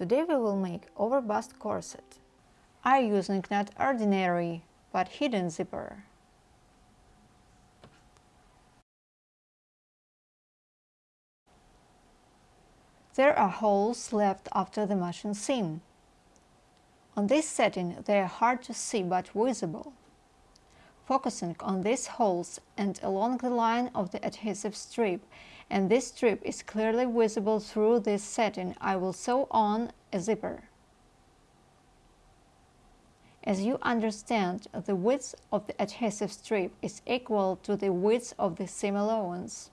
Today we will make overbust corset. I using not ordinary, but hidden zipper. There are holes left after the machine seam. On this setting they are hard to see but visible. Focusing on these holes and along the line of the adhesive strip, and this strip is clearly visible through this setting, I will sew on a zipper. As you understand, the width of the adhesive strip is equal to the width of the seam allowance.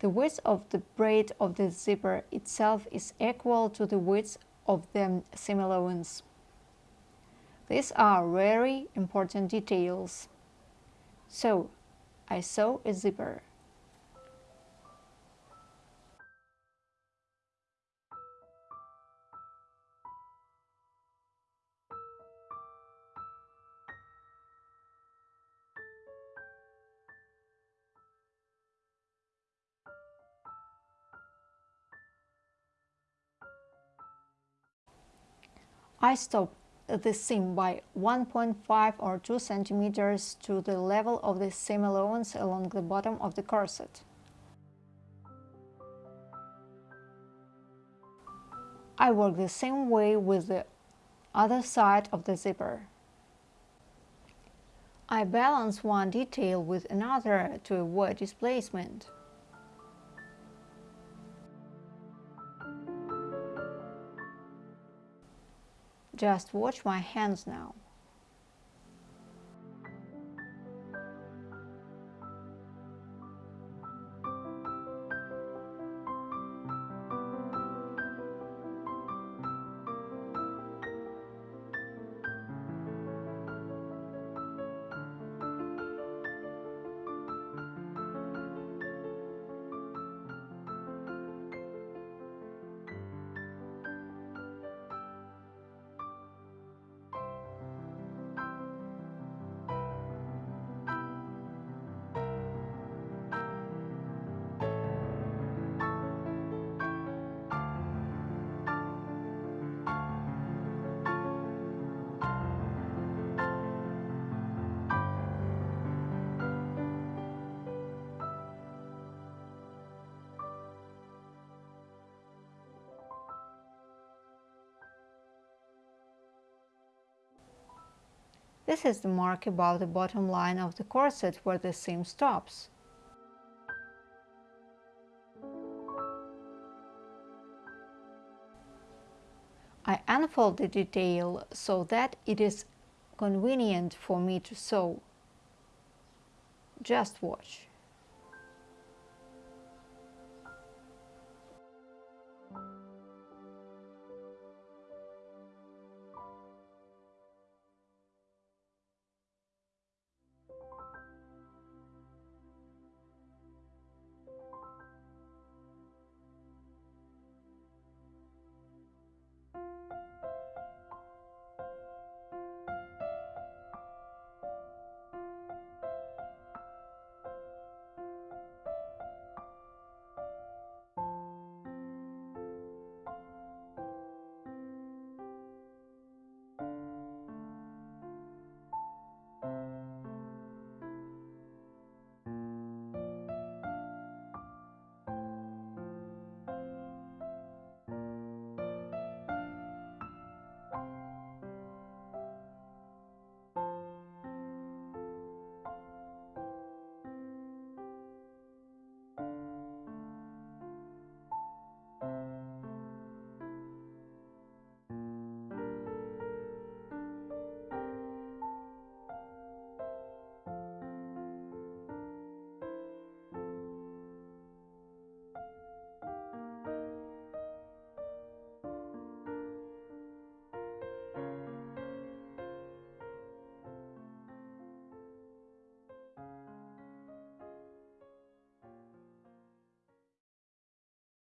The width of the braid of the zipper itself is equal to the width of the seam allowance. These are very important details. So, I sew a zipper. I stop the seam by 1.5 or 2 centimeters to the level of the seam allowance along the bottom of the corset. I work the same way with the other side of the zipper. I balance one detail with another to avoid displacement. Just watch my hands now. This is the mark above the bottom line of the corset where the seam stops. I unfold the detail so that it is convenient for me to sew. Just watch.